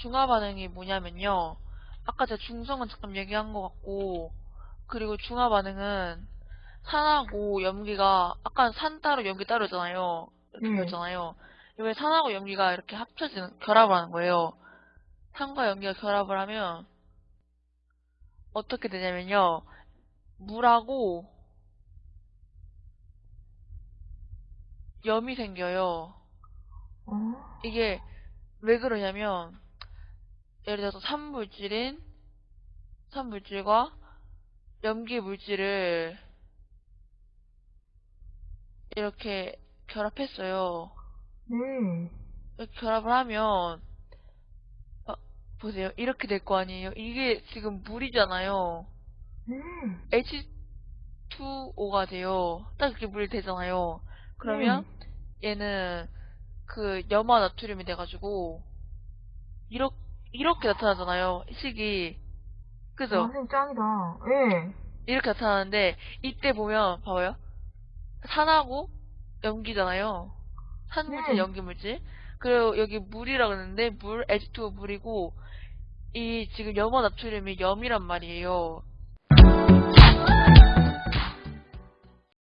중화 반응이 뭐냐면요. 아까 제가 중성은 잠깐 얘기한 것 같고, 그리고 중화 반응은 산하고 염기가, 아까 산 따로 염기 따로잖아요. 이렇게 네. 배웠잖아요. 이번에 산하고 염기가 이렇게 합쳐지는, 결합을 하는 거예요. 산과 염기가 결합을 하면, 어떻게 되냐면요. 물하고 염이 생겨요. 어? 이게 왜 그러냐면 예를 들어서 산물질인 산물질과 염기 물질을 이렇게 결합했어요. 네. 이렇게 결합을 하면 어, 보세요. 이렇게 될 거 아니에요. 이게 지금 물이잖아요. 네. H2O가 돼요. 딱 이렇게 물이 되잖아요. 그러면 얘는 그 염화 나트륨이 돼가지고 이렇게 이렇게 나타나잖아요. 식이 그죠? 와, 선생님 짱이다. 예. 이렇게 나타나는데 이때 보면 봐봐요. 산하고 염기잖아요. 산물질, 네. 염기물질. 그리고 여기 물이라 그러는데 물, H2O 물이고 이 지금 염화 나트륨이 염이란 말이에요.